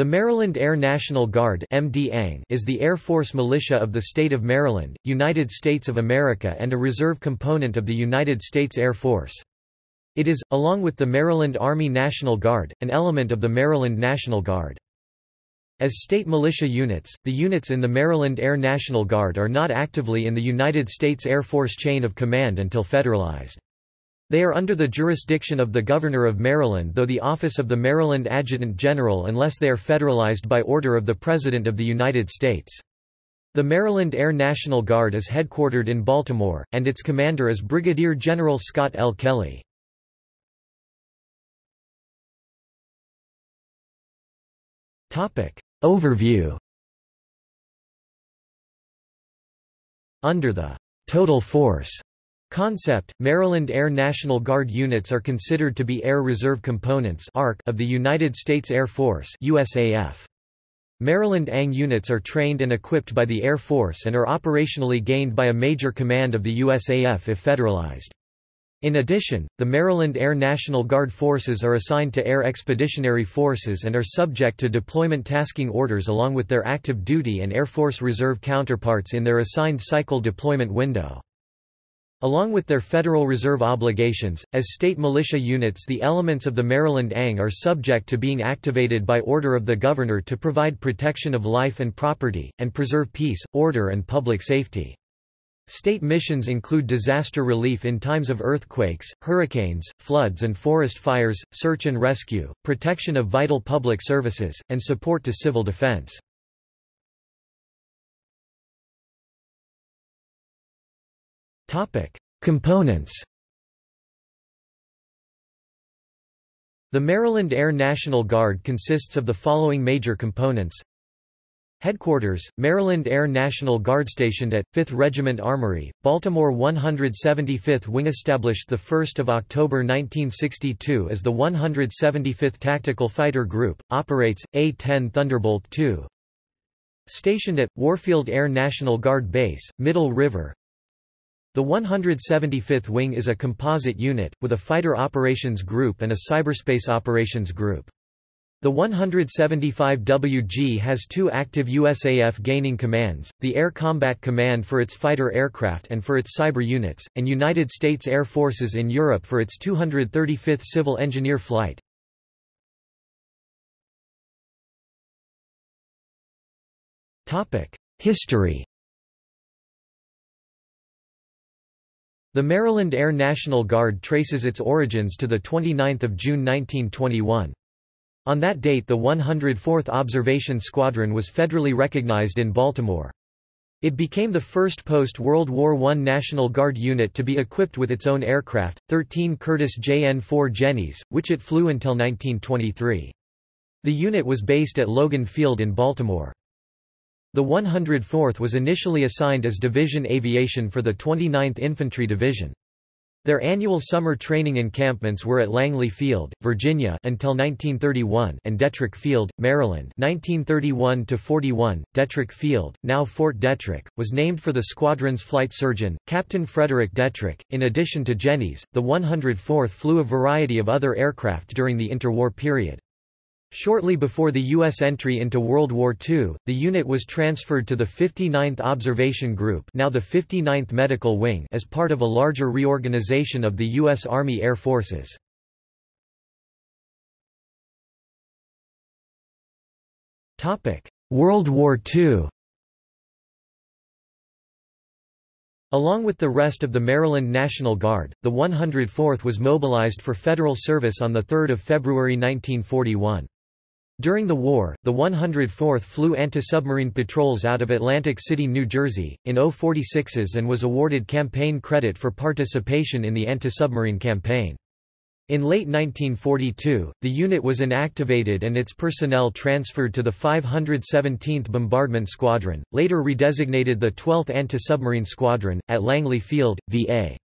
The Maryland Air National Guard is the Air Force militia of the state of Maryland, United States of America and a reserve component of the United States Air Force. It is, along with the Maryland Army National Guard, an element of the Maryland National Guard. As state militia units, the units in the Maryland Air National Guard are not actively in the United States Air Force chain of command until federalized. They are under the jurisdiction of the Governor of Maryland though the office of the Maryland Adjutant General unless they are federalized by order of the President of the United States. The Maryland Air National Guard is headquartered in Baltimore, and its commander is Brigadier General Scott L. Kelly. Overview Under the «total force» Concept, Maryland Air National Guard units are considered to be Air Reserve Components of the United States Air Force USAF. Maryland ANG units are trained and equipped by the Air Force and are operationally gained by a major command of the USAF if federalized. In addition, the Maryland Air National Guard forces are assigned to Air Expeditionary Forces and are subject to deployment tasking orders along with their active duty and Air Force Reserve counterparts in their assigned cycle deployment window. Along with their Federal Reserve obligations, as state militia units the elements of the Maryland ANG are subject to being activated by order of the Governor to provide protection of life and property, and preserve peace, order and public safety. State missions include disaster relief in times of earthquakes, hurricanes, floods and forest fires, search and rescue, protection of vital public services, and support to civil defense. Topic: Components. The Maryland Air National Guard consists of the following major components. Headquarters, Maryland Air National Guard stationed at 5th Regiment Armory, Baltimore 175th Wing established 1 October 1962 as the 175th Tactical Fighter Group, operates, A-10 Thunderbolt II. Stationed at, Warfield Air National Guard Base, Middle River, the 175th Wing is a composite unit, with a Fighter Operations Group and a Cyberspace Operations Group. The 175WG has two active USAF gaining commands, the Air Combat Command for its fighter aircraft and for its cyber units, and United States Air Forces in Europe for its 235th Civil Engineer Flight. History The Maryland Air National Guard traces its origins to 29 June 1921. On that date the 104th Observation Squadron was federally recognized in Baltimore. It became the first post-World War I National Guard unit to be equipped with its own aircraft, 13 Curtiss JN-4 Jennies, which it flew until 1923. The unit was based at Logan Field in Baltimore. The 104th was initially assigned as Division Aviation for the 29th Infantry Division. Their annual summer training encampments were at Langley Field, Virginia until 1931 and Detrick Field, Maryland 1931 41. Detrick Field, now Fort Detrick, was named for the squadron's flight surgeon, Captain Frederick Detrick. In addition to Jennies, the 104th flew a variety of other aircraft during the interwar period. Shortly before the U.S. entry into World War II, the unit was transferred to the 59th Observation Group now the 59th Medical Wing as part of a larger reorganization of the U.S. Army Air Forces. World War II Along with the rest of the Maryland National Guard, the 104th was mobilized for federal service on 3 February 1941. During the war, the 104th flew anti-submarine patrols out of Atlantic City, New Jersey, in O-46s and was awarded campaign credit for participation in the anti-submarine campaign. In late 1942, the unit was inactivated and its personnel transferred to the 517th Bombardment Squadron, later redesignated the 12th Anti-Submarine Squadron, at Langley Field, VA.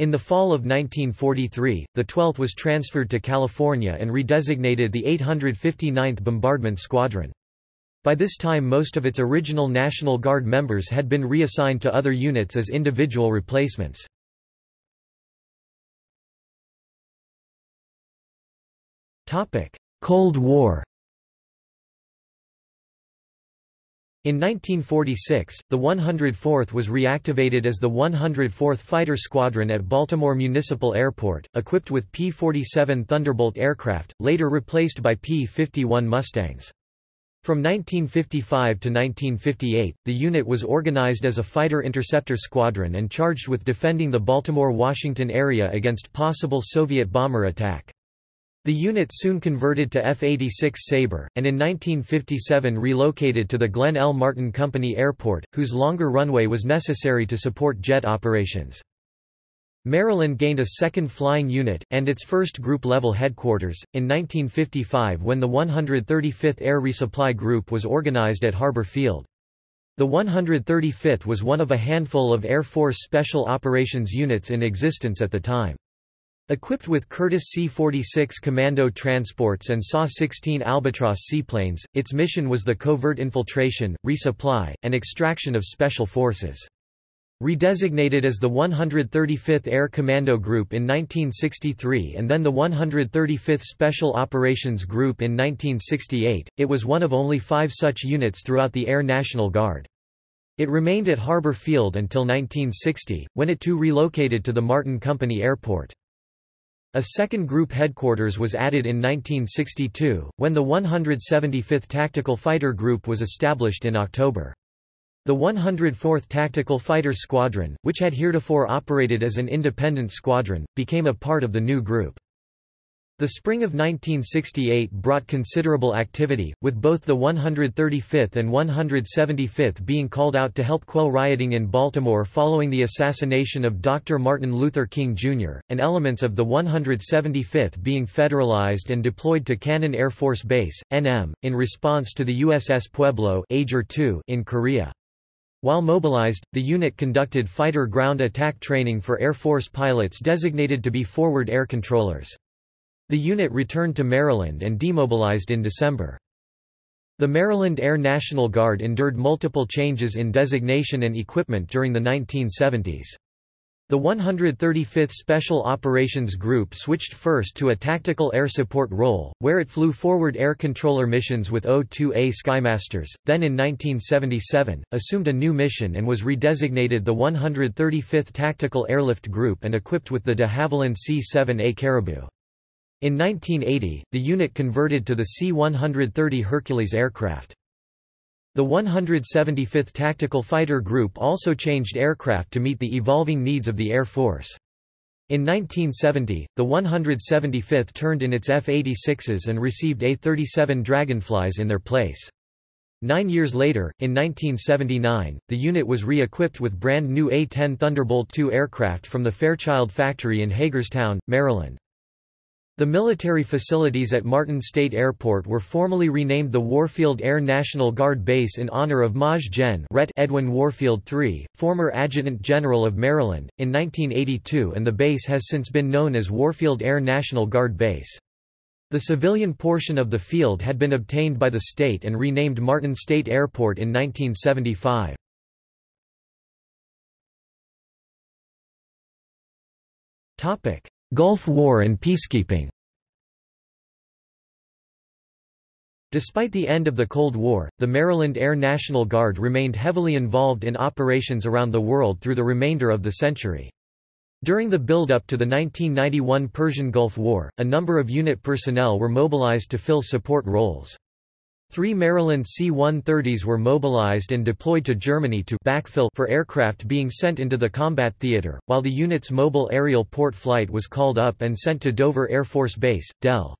In the fall of 1943, the 12th was transferred to California and redesignated the 859th Bombardment Squadron. By this time most of its original National Guard members had been reassigned to other units as individual replacements. Cold War In 1946, the 104th was reactivated as the 104th Fighter Squadron at Baltimore Municipal Airport, equipped with P-47 Thunderbolt aircraft, later replaced by P-51 Mustangs. From 1955 to 1958, the unit was organized as a fighter interceptor squadron and charged with defending the Baltimore-Washington area against possible Soviet bomber attack. The unit soon converted to F-86 Sabre, and in 1957 relocated to the Glenn L. Martin Company Airport, whose longer runway was necessary to support jet operations. Maryland gained a second flying unit, and its first group-level headquarters, in 1955 when the 135th Air Resupply Group was organized at Harbor Field. The 135th was one of a handful of Air Force Special Operations units in existence at the time. Equipped with Curtiss C-46 commando transports and SA-16 Albatross seaplanes, its mission was the covert infiltration, resupply, and extraction of special forces. Redesignated as the 135th Air Commando Group in 1963 and then the 135th Special Operations Group in 1968, it was one of only five such units throughout the Air National Guard. It remained at Harbor Field until 1960, when it too relocated to the Martin Company Airport. A second group headquarters was added in 1962, when the 175th Tactical Fighter Group was established in October. The 104th Tactical Fighter Squadron, which had heretofore operated as an independent squadron, became a part of the new group. The spring of 1968 brought considerable activity, with both the 135th and 175th being called out to help quell rioting in Baltimore following the assassination of Dr. Martin Luther King, Jr., and elements of the 175th being federalized and deployed to Cannon Air Force Base, NM, in response to the USS Pueblo in Korea. While mobilized, the unit conducted fighter ground attack training for Air Force pilots designated to be forward air controllers. The unit returned to Maryland and demobilized in December. The Maryland Air National Guard endured multiple changes in designation and equipment during the 1970s. The 135th Special Operations Group switched first to a tactical air support role, where it flew forward air controller missions with O-2A Skymasters, then in 1977, assumed a new mission and was redesignated the 135th Tactical Airlift Group and equipped with the de Havilland C-7A Caribou. In 1980, the unit converted to the C-130 Hercules aircraft. The 175th Tactical Fighter Group also changed aircraft to meet the evolving needs of the Air Force. In 1970, the 175th turned in its F-86s and received A-37 Dragonflies in their place. Nine years later, in 1979, the unit was re-equipped with brand new A-10 Thunderbolt II aircraft from the Fairchild factory in Hagerstown, Maryland. The military facilities at Martin State Airport were formally renamed the Warfield Air National Guard Base in honor of Maj Gen. Ret. Edwin Warfield III, former Adjutant General of Maryland, in 1982 and the base has since been known as Warfield Air National Guard Base. The civilian portion of the field had been obtained by the state and renamed Martin State Airport in 1975. Gulf War and peacekeeping Despite the end of the Cold War, the Maryland Air National Guard remained heavily involved in operations around the world through the remainder of the century. During the build-up to the 1991 Persian Gulf War, a number of unit personnel were mobilized to fill support roles. Three Maryland C-130s were mobilized and deployed to Germany to backfill for aircraft being sent into the combat theater, while the unit's mobile aerial port flight was called up and sent to Dover Air Force Base, Del.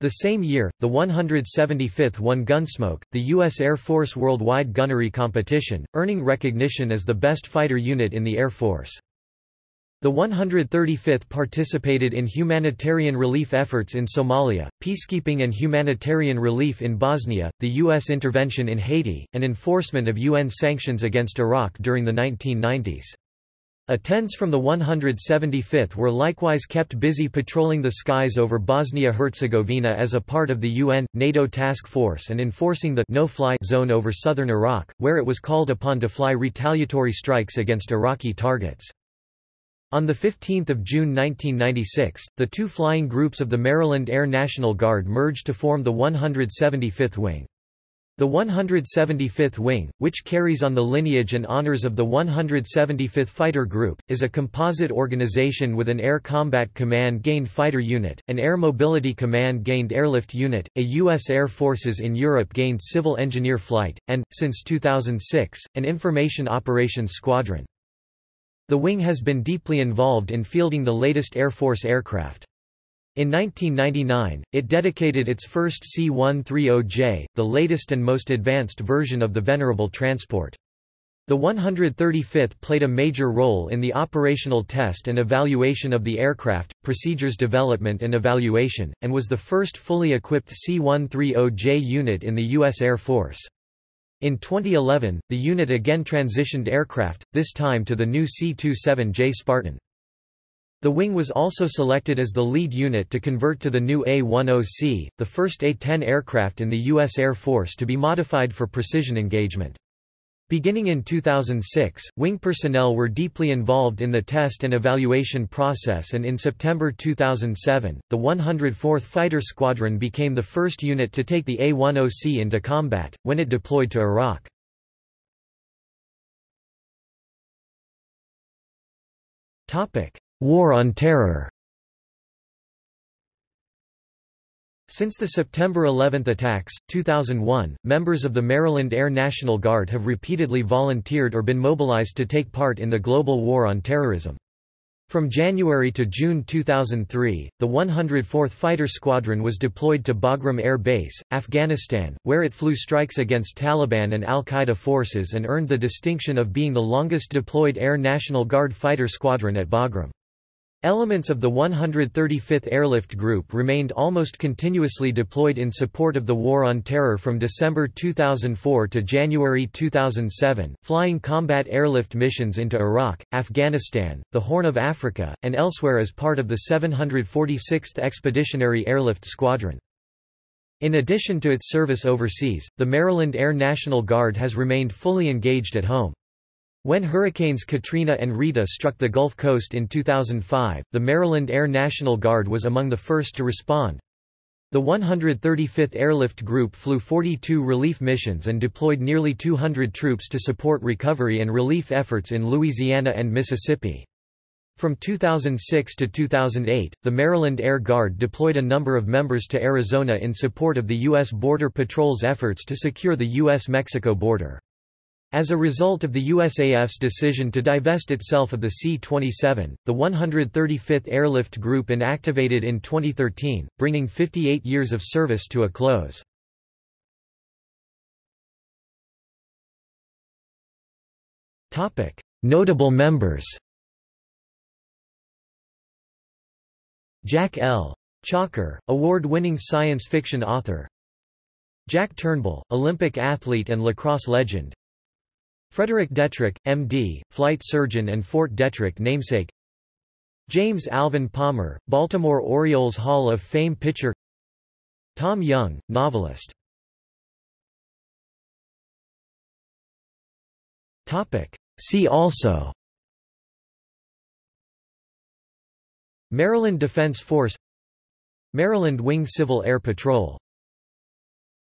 The same year, the 175th won Gunsmoke, the U.S. Air Force worldwide gunnery competition, earning recognition as the best fighter unit in the Air Force. The 135th participated in humanitarian relief efforts in Somalia, peacekeeping and humanitarian relief in Bosnia, the U.S. intervention in Haiti, and enforcement of UN sanctions against Iraq during the 1990s. A-10s from the 175th were likewise kept busy patrolling the skies over Bosnia-Herzegovina as a part of the UN, NATO task force and enforcing the no-fly zone over southern Iraq, where it was called upon to fly retaliatory strikes against Iraqi targets. On 15 June 1996, the two flying groups of the Maryland Air National Guard merged to form the 175th Wing. The 175th Wing, which carries on the lineage and honors of the 175th Fighter Group, is a composite organization with an Air Combat Command gained fighter unit, an Air Mobility Command gained airlift unit, a U.S. Air Forces in Europe gained civil engineer flight, and, since 2006, an Information Operations Squadron. The wing has been deeply involved in fielding the latest Air Force aircraft. In 1999, it dedicated its first C-130J, the latest and most advanced version of the Venerable transport. The 135th played a major role in the operational test and evaluation of the aircraft, procedures development and evaluation, and was the first fully equipped C-130J unit in the U.S. Air Force. In 2011, the unit again transitioned aircraft, this time to the new C-27J Spartan. The wing was also selected as the lead unit to convert to the new A-10C, the first A-10 aircraft in the U.S. Air Force to be modified for precision engagement. Beginning in 2006, wing personnel were deeply involved in the test and evaluation process and in September 2007, the 104th Fighter Squadron became the first unit to take the A-10C into combat, when it deployed to Iraq. War on Terror Since the September 11 attacks, 2001, members of the Maryland Air National Guard have repeatedly volunteered or been mobilized to take part in the global war on terrorism. From January to June 2003, the 104th Fighter Squadron was deployed to Bagram Air Base, Afghanistan, where it flew strikes against Taliban and al-Qaeda forces and earned the distinction of being the longest deployed Air National Guard fighter squadron at Bagram. Elements of the 135th Airlift Group remained almost continuously deployed in support of the War on Terror from December 2004 to January 2007, flying combat airlift missions into Iraq, Afghanistan, the Horn of Africa, and elsewhere as part of the 746th Expeditionary Airlift Squadron. In addition to its service overseas, the Maryland Air National Guard has remained fully engaged at home. When Hurricanes Katrina and Rita struck the Gulf Coast in 2005, the Maryland Air National Guard was among the first to respond. The 135th Airlift Group flew 42 relief missions and deployed nearly 200 troops to support recovery and relief efforts in Louisiana and Mississippi. From 2006 to 2008, the Maryland Air Guard deployed a number of members to Arizona in support of the U.S. Border Patrol's efforts to secure the U.S.-Mexico border. As a result of the USAF's decision to divest itself of the C-27, the 135th Airlift Group inactivated in 2013, bringing 58 years of service to a close. Notable members Jack L. Chalker, award-winning science fiction author Jack Turnbull, Olympic athlete and lacrosse legend Frederick Detrick, M.D., flight surgeon and Fort Detrick namesake. James Alvin Palmer, Baltimore Orioles Hall of Fame pitcher. Tom Young, novelist. See also. Maryland Defense Force. Maryland Wing Civil Air Patrol